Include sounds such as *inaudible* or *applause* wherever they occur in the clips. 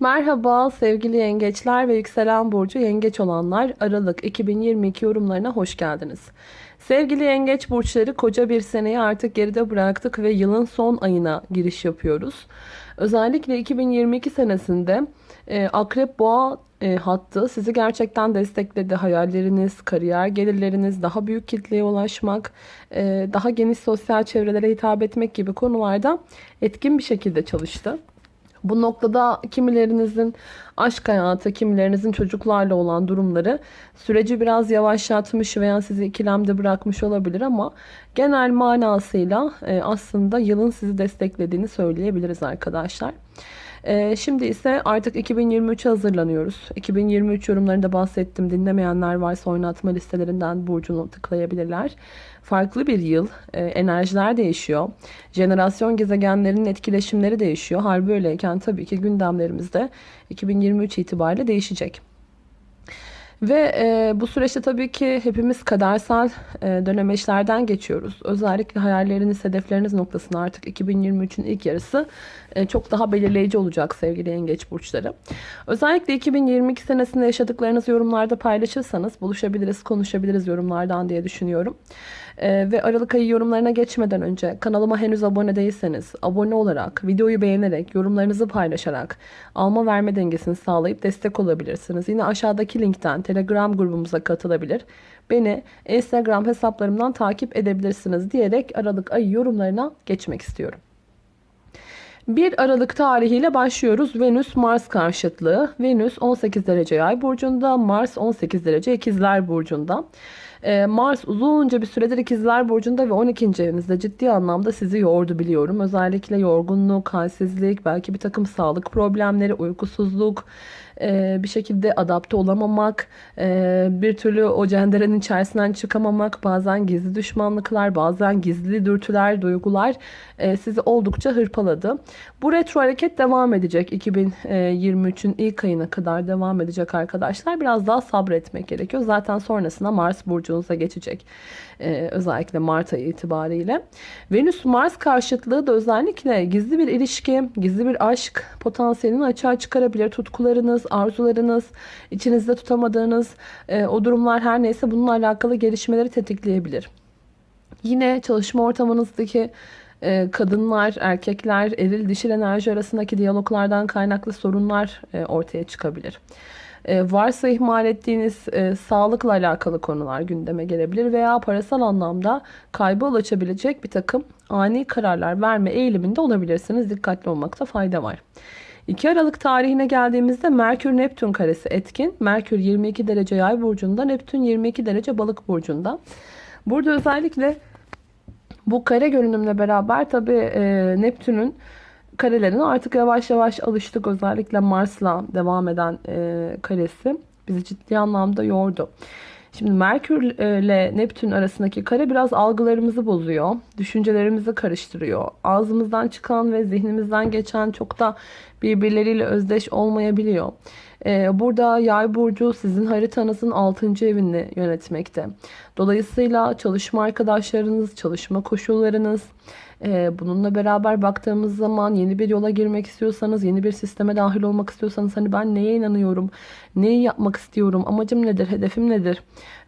Merhaba sevgili yengeçler ve yükselen burcu yengeç olanlar Aralık 2022 yorumlarına hoş geldiniz. Sevgili yengeç burçları koca bir seneyi artık geride bıraktık ve yılın son ayına giriş yapıyoruz. Özellikle 2022 senesinde e, Akrep Boğa e, hattı sizi gerçekten destekledi. Hayalleriniz, kariyer gelirleriniz, daha büyük kitleye ulaşmak, e, daha geniş sosyal çevrelere hitap etmek gibi konularda etkin bir şekilde çalıştı. Bu noktada kimilerinizin aşk hayatı, kimilerinizin çocuklarla olan durumları süreci biraz yavaşlatmış veya sizi ikilemde bırakmış olabilir ama genel manasıyla e, aslında yılın sizi desteklediğini söyleyebiliriz arkadaşlar. E, şimdi ise artık 2023'e hazırlanıyoruz. 2023 yorumlarında bahsettim. Dinlemeyenler varsa oynatma listelerinden burcunu tıklayabilirler farklı bir yıl. E, enerjiler değişiyor. Jenerasyon gezegenlerinin etkileşimleri değişiyor. Hal böyleyken tabii ki gündemlerimizde 2023 itibariyle değişecek. Ve e, bu süreçte tabii ki hepimiz kadersel e, dönemeçlerden geçiyoruz. Özellikle hayalleriniz, hedefleriniz noktasında artık 2023'ün ilk yarısı e, çok daha belirleyici olacak sevgili yengeç burçları. Özellikle 2022 senesinde yaşadıklarınızı yorumlarda paylaşırsanız buluşabiliriz, konuşabiliriz yorumlardan diye düşünüyorum. Ee, ve Aralık ayı yorumlarına geçmeden önce kanalıma henüz abone değilseniz abone olarak, videoyu beğenerek, yorumlarınızı paylaşarak alma verme dengesini sağlayıp destek olabilirsiniz. Yine aşağıdaki linkten Telegram grubumuza katılabilir. Beni Instagram hesaplarımdan takip edebilirsiniz diyerek Aralık ayı yorumlarına geçmek istiyorum. 1 Aralık tarihiyle başlıyoruz. Venüs Mars karşıtlığı. Venüs 18 derece yay burcunda, Mars 18 derece ikizler burcunda. Ee, Mars uzunca bir süredir ikizler burcunda ve 12. evinizde ciddi anlamda sizi yordu biliyorum. Özellikle yorgunluk, halsizlik, belki bir takım sağlık problemleri, uykusuzluk, e, bir şekilde adapte olamamak, e, bir türlü o cenderenin içerisinden çıkamamak, bazen gizli düşmanlıklar, bazen gizli dürtüler, duygular e, sizi oldukça hırpaladı. Bu retro hareket devam edecek. 2023'ün ilk ayına kadar devam edecek arkadaşlar. Biraz daha sabretmek gerekiyor. Zaten sonrasında Mars burcunuza geçecek. Ee, özellikle Mart ayı itibariyle. Venüs-Mars karşıtlığı da özellikle gizli bir ilişki, gizli bir aşk potansiyelini açığa çıkarabilir. Tutkularınız, arzularınız, içinizde tutamadığınız e, o durumlar her neyse bununla alakalı gelişmeleri tetikleyebilir. Yine çalışma ortamınızdaki e, kadınlar, erkekler, eril dişil enerji arasındaki diyaloglardan kaynaklı sorunlar e, ortaya çıkabilir. E, varsa ihmal ettiğiniz sağlıkla alakalı konular gündeme gelebilir veya parasal anlamda kaybı ulaşabilecek bir takım ani kararlar verme eğiliminde olabilirsiniz. Dikkatli olmakta fayda var. 2 Aralık tarihine geldiğimizde Merkür Neptün karesi etkin. Merkür 22 derece yay burcunda, Neptün 22 derece balık burcunda. Burada özellikle bu kare görünümle beraber tabi e, Neptün'ün karelerine artık yavaş yavaş alıştık. Özellikle Mars'la devam eden e, karesi bizi ciddi anlamda yordu. Şimdi Merkür ile Neptün arasındaki kare biraz algılarımızı bozuyor. Düşüncelerimizi karıştırıyor. Ağzımızdan çıkan ve zihnimizden geçen çok da birbirleriyle özdeş olmayabiliyor. Ee, burada yay burcu sizin haritanızın 6. evini yönetmekte. Dolayısıyla çalışma arkadaşlarınız, çalışma koşullarınız, e, bununla beraber baktığımız zaman yeni bir yola girmek istiyorsanız, yeni bir sisteme dahil olmak istiyorsanız hani ben neye inanıyorum, neyi yapmak istiyorum, amacım nedir, hedefim nedir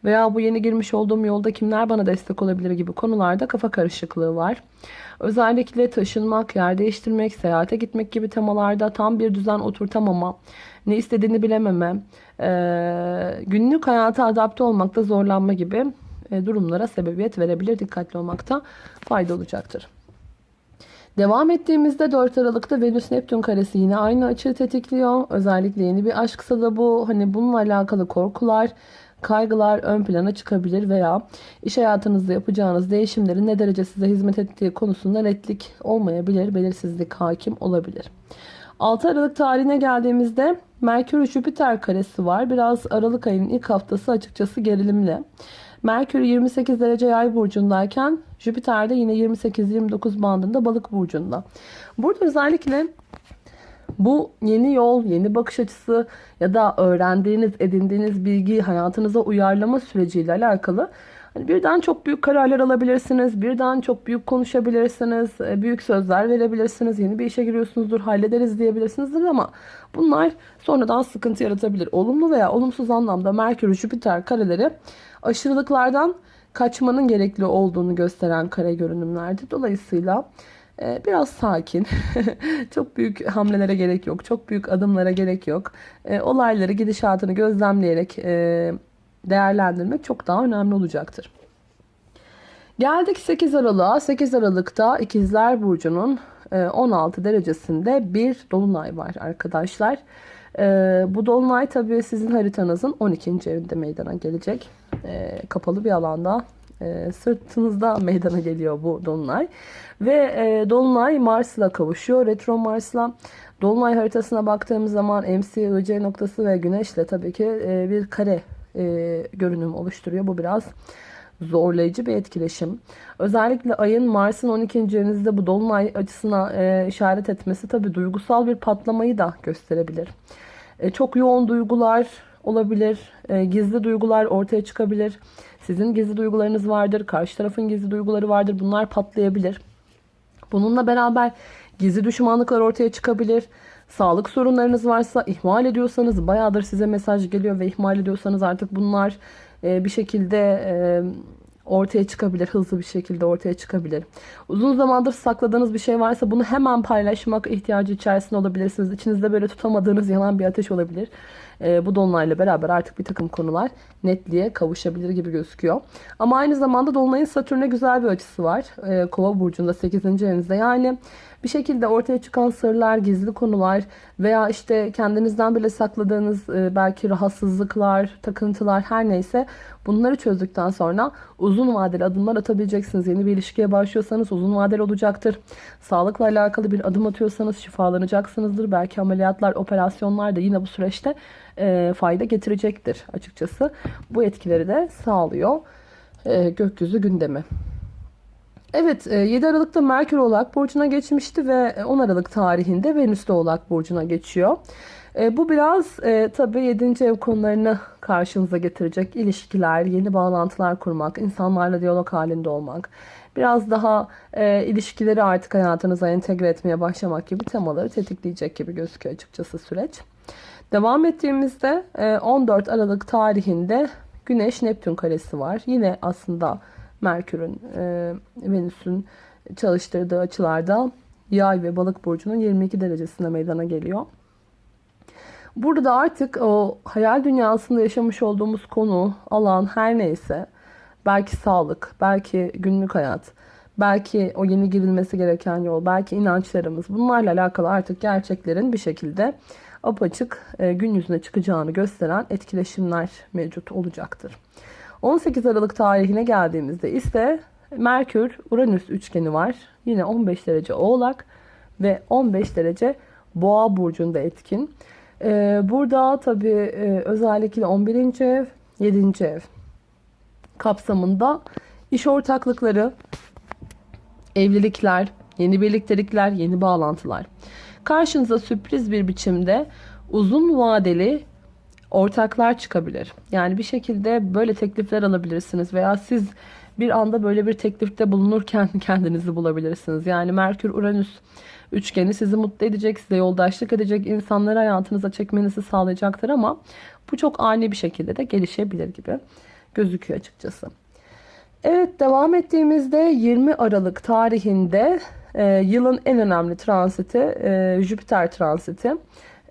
veya bu yeni girmiş olduğum yolda kimler bana destek olabilir gibi konularda kafa karışıklığı var. Özellikle taşınmak, yer değiştirmek, seyahate gitmek gibi temalarda tam bir düzen oturtamama, ne istediğini bilememe, e, günlük hayata adapte olmakta zorlanma gibi e, durumlara sebebiyet verebilir. Dikkatli olmakta fayda olacaktır. Devam ettiğimizde 4 Aralık'ta Venüs Neptün karesi yine aynı açıyı tetikliyor. Özellikle yeni bir aşksa da bu hani bununla alakalı korkular, kaygılar ön plana çıkabilir veya iş hayatınızda yapacağınız değişimlerin ne derece size hizmet ettiği konusunda netlik olmayabilir, belirsizlik hakim olabilir. 6 Aralık tarihine geldiğimizde Merkür Jüpiter karesi var. Biraz Aralık ayının ilk haftası açıkçası gerilimli. Merkür 28 derece yay burcundayken Jüpiter de yine 28-29 bandında balık burcunda. Burada özellikle bu yeni yol, yeni bakış açısı ya da öğrendiğiniz, edindiğiniz bilgiyi hayatınıza uyarlama süreciyle alakalı Hani birden çok büyük kararlar alabilirsiniz. Birden çok büyük konuşabilirsiniz. e, Büyük sözler verebilirsiniz. Yeni bir işe giriyorsunuzdur. Hallederiz diyebilirsinizdir ama bunlar sonradan sıkıntı yaratabilir. Olumlu veya olumsuz anlamda Merkür, Jüpiter kareleri aşırılıklardan kaçmanın gerekli olduğunu gösteren kare görünümlerdi. Dolayısıyla e, biraz sakin, *laughs* çok büyük hamlelere gerek yok, çok büyük adımlara gerek yok. E, Olayları, gidişatını gözlemleyerek değerlendirmek çok daha önemli olacaktır. Geldik 8 Aralık'a. 8 Aralık'ta İkizler Burcu'nun e, 16 derecesinde bir dolunay var arkadaşlar. E, Bu dolunay tabii sizin haritanızın 12. evinde meydana gelecek. E, Kapalı bir alanda e, sırtınızda meydana geliyor bu dolunay. Ve e, dolunay Mars'la kavuşuyor. Retro Mars'la. Dolunay haritasına baktığımız zaman MC, IC noktası ve Güneş'le tabii ki e, bir kare e, görünüm oluşturuyor. Bu biraz zorlayıcı bir etkileşim. Özellikle ayın Mars'ın 12. evinizde bu dolunay açısına e, işaret etmesi tabii duygusal bir patlamayı da gösterebilir. E, çok yoğun duygular olabilir, e, gizli duygular ortaya çıkabilir. Sizin gizli duygularınız vardır, karşı tarafın gizli duyguları vardır. Bunlar patlayabilir. Bununla beraber gizli düşmanlıklar ortaya çıkabilir. Sağlık sorunlarınız varsa ihmal ediyorsanız bayağıdır size mesaj geliyor ve ihmal ediyorsanız artık bunlar e, bir şekilde e, ortaya çıkabilir. Hızlı bir şekilde ortaya çıkabilir. Uzun zamandır sakladığınız bir şey varsa bunu hemen paylaşmak ihtiyacı içerisinde olabilirsiniz. İçinizde böyle tutamadığınız yanan bir ateş olabilir. E, bu dolunayla beraber artık bir takım konular netliğe kavuşabilir gibi gözüküyor. Ama aynı zamanda dolunayın Satürn'e güzel bir açısı var. E, Kova burcunda 8. evinizde. Yani bir şekilde ortaya çıkan sırlar, gizli konular veya işte kendinizden bile sakladığınız e, belki rahatsızlıklar, takıntılar her neyse bunları çözdükten sonra uzun vadeli adımlar atabileceksiniz. Yeni bir ilişkiye başlıyorsanız uzun vadeli olacaktır. Sağlıkla alakalı bir adım atıyorsanız şifalanacaksınızdır. Belki ameliyatlar, operasyonlar da yine bu süreçte e, fayda getirecektir açıkçası. Bu etkileri de sağlıyor e, gökyüzü gündemi. Evet 7 Aralık'ta Merkür Oğlak Burcu'na geçmişti ve 10 Aralık tarihinde Venüs de Oğlak Burcu'na geçiyor. E, Bu biraz e, tabii 7. ev konularını karşınıza getirecek. İlişkiler, yeni bağlantılar kurmak, insanlarla diyalog halinde olmak. Biraz daha e, ilişkileri artık hayatınıza entegre etmeye başlamak gibi temaları tetikleyecek gibi gözüküyor açıkçası süreç. Devam ettiğimizde e, 14 Aralık tarihinde Güneş Neptün karesi var. Yine aslında Merkür'ün, e, Venüs'ün çalıştırdığı açılarda Yay ve Balık burcunun 22 derecesinde meydana geliyor. Burada da artık o hayal dünyasında yaşamış olduğumuz konu, alan her neyse, belki sağlık, belki günlük hayat, belki o yeni girilmesi gereken yol, belki inançlarımız bunlarla alakalı artık gerçeklerin bir şekilde apaçık e, gün yüzüne çıkacağını gösteren etkileşimler mevcut olacaktır. 18 Aralık tarihine geldiğimizde ise Merkür Uranüs üçgeni var. Yine 15 derece Oğlak ve 15 derece Boğa burcunda etkin. Ee, burada tabii e, özellikle 11. ev, 7. ev kapsamında iş ortaklıkları, evlilikler, yeni birliktelikler, yeni bağlantılar. Karşınıza sürpriz bir biçimde uzun vadeli ortaklar çıkabilir. Yani bir şekilde böyle teklifler alabilirsiniz veya siz bir anda böyle bir teklifte bulunurken *laughs* kendinizi bulabilirsiniz. Yani Merkür Uranüs üçgeni sizi mutlu edecek, size yoldaşlık edecek, insanları hayatınıza çekmenizi sağlayacaktır ama bu çok ani bir şekilde de gelişebilir gibi gözüküyor açıkçası. Evet devam ettiğimizde 20 Aralık tarihinde e, yılın en önemli transiti e, Jüpiter transiti.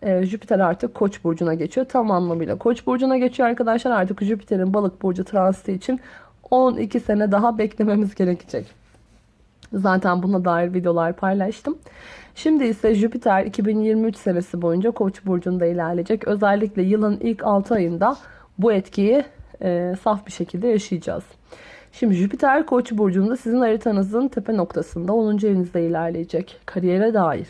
E, Jüpiter artık Koç burcuna geçiyor. Tam anlamıyla Koç burcuna geçiyor arkadaşlar. Artık Jüpiter'in Balık burcu transiti için 12 sene daha beklememiz gerekecek. Zaten buna dair videolar paylaştım. Şimdi ise Jüpiter 2023 senesi boyunca Koç burcunda ilerleyecek. Özellikle yılın ilk 6 ayında bu etkiyi e, saf bir şekilde yaşayacağız. Şimdi Jüpiter Koç burcunda sizin haritanızın tepe noktasında 10. evinizde ilerleyecek. Kariyere dair,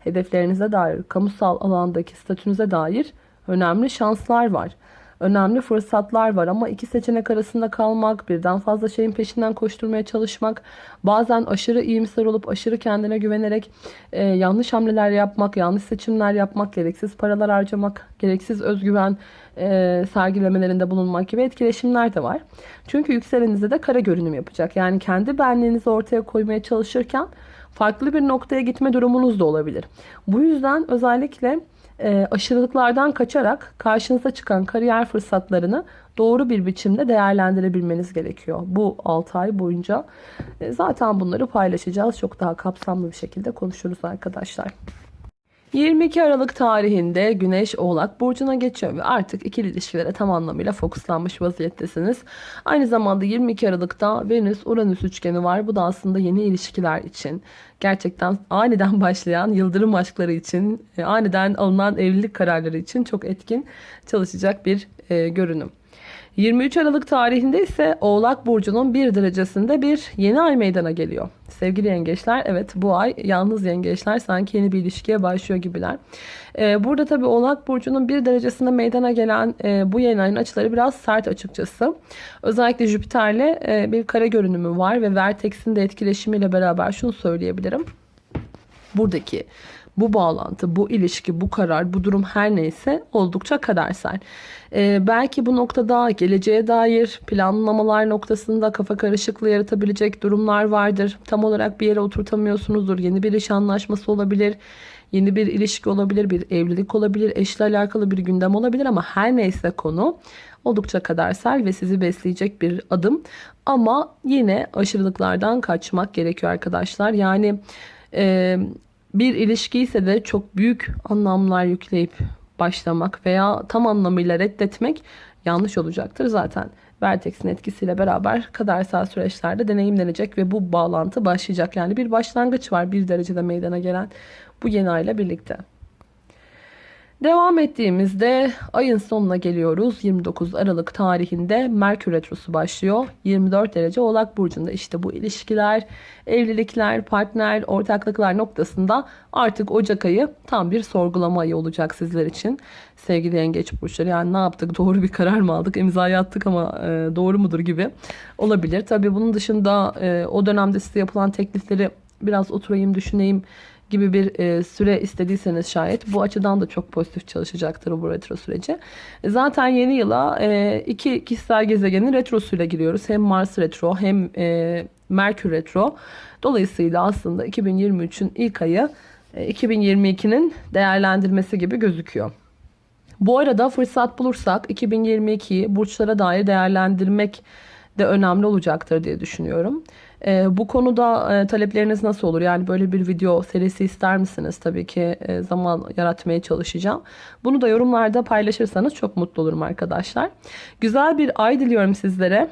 hedeflerinize dair, kamusal alandaki statünüze dair önemli şanslar var. önemli fırsatlar var ama iki seçenek arasında kalmak, birden fazla şeyin peşinden koşturmaya çalışmak, bazen aşırı iyimser olup aşırı kendine güvenerek e, yanlış hamleler yapmak, yanlış seçimler yapmak, gereksiz paralar harcamak, gereksiz özgüven e, sergilemelerinde bulunmak gibi etkileşimler de var. Çünkü yükselenizde de kara görünüm yapacak. Yani kendi benliğinizi ortaya koymaya çalışırken farklı bir noktaya gitme durumunuz da olabilir. Bu yüzden özellikle e, aşırılıklardan kaçarak karşınıza çıkan kariyer fırsatlarını doğru bir biçimde değerlendirebilmeniz gerekiyor. Bu 6 ay boyunca e, zaten bunları paylaşacağız. Çok daha kapsamlı bir şekilde konuşuruz arkadaşlar. 22 Aralık tarihinde Güneş Oğlak Burcu'na geçiyor ve artık ikili ilişkilere tam anlamıyla fokuslanmış vaziyettesiniz. Aynı zamanda 22 Aralık'ta Venüs-Uranüs üçgeni var. Bu da aslında yeni ilişkiler için, gerçekten aniden *laughs* başlayan yıldırım aşkları için, e, aniden alınan evlilik kararları için çok etkin çalışacak bir e, görünüm. 23 Aralık tarihinde ise Oğlak Burcu'nun bir derecesinde bir yeni ay meydana geliyor. Sevgili yengeçler evet bu ay yalnız yengeçler sanki yeni bir ilişkiye başlıyor gibiler. Ee, burada tabi Oğlak Burcu'nun bir derecesinde meydana gelen e, bu yeni ayın açıları biraz sert açıkçası. Özellikle Jüpiter'le e, bir kare görünümü var ve Vertex'in de etkileşimiyle beraber şunu söyleyebilirim. Buradaki bu bağlantı, bu ilişki, bu karar, bu durum her neyse oldukça kadersel. Ee, belki bu noktada geleceğe dair planlamalar noktasında kafa karışıklığı yaratabilecek durumlar vardır. Tam olarak bir yere oturtamıyorsunuzdur. Yeni bir iş anlaşması olabilir. Yeni bir ilişki olabilir, bir evlilik olabilir, eşle alakalı bir gündem olabilir ama her neyse konu oldukça kadersel ve sizi besleyecek bir adım. Ama yine aşırılıklardan kaçmak gerekiyor arkadaşlar. Yani e, bir ilişki ise de çok büyük anlamlar yükleyip başlamak veya tam anlamıyla reddetmek yanlış olacaktır. Zaten Vertex'in etkisiyle beraber kadersel süreçlerde deneyimlenecek ve bu bağlantı başlayacak. Yani bir başlangıç var bir derecede meydana gelen bu yeni ayla birlikte. Devam ettiğimizde ayın sonuna geliyoruz. 29 Aralık tarihinde Merkür Retrosu başlıyor. 24 derece Oğlak Burcu'nda işte bu ilişkiler, evlilikler, partner, ortaklıklar noktasında artık Ocak ayı tam bir sorgulama ayı olacak sizler için. Sevgili Yengeç Burçları yani ne yaptık? Doğru bir karar mı aldık? İmzayı attık ama e, doğru mudur gibi olabilir. Tabii bunun dışında e, o dönemde size yapılan teklifleri biraz oturayım düşüneyim gibi bir e, süre istediyseniz şayet bu açıdan da çok pozitif çalışacaktır bu retro süreci. E, zaten yeni yıla e, iki kişisel gezegenin retrosuyla giriyoruz. Hem Mars retro hem Merkür retro. Dolayısıyla aslında 2023'ün ilk ayı e, 2022'nin değerlendirmesi gibi gözüküyor. Bu arada fırsat bulursak 2022'yi burçlara dair değerlendirmek de önemli olacaktır diye düşünüyorum. E, bu konuda e, talepleriniz nasıl olur? Yani böyle bir video serisi ister misiniz? Tabii ki e, zaman yaratmaya çalışacağım. Bunu da yorumlarda paylaşırsanız çok mutlu olurum arkadaşlar. Güzel bir ay diliyorum sizlere.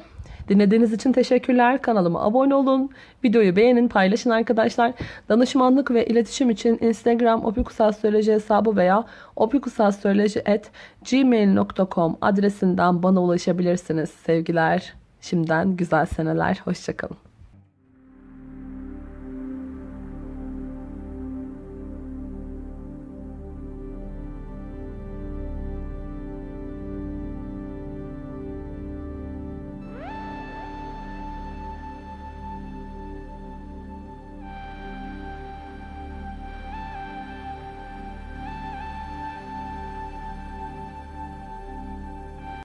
Dinlediğiniz için teşekkürler. Kanalıma abone olun. Videoyu beğenin, paylaşın arkadaşlar. Danışmanlık ve iletişim için Instagram opikusastroloji hesabı veya opikusastroloji@gmail.com adresinden bana ulaşabilirsiniz. Sevgiler. Şimdiden güzel seneler. Hoşçakalın.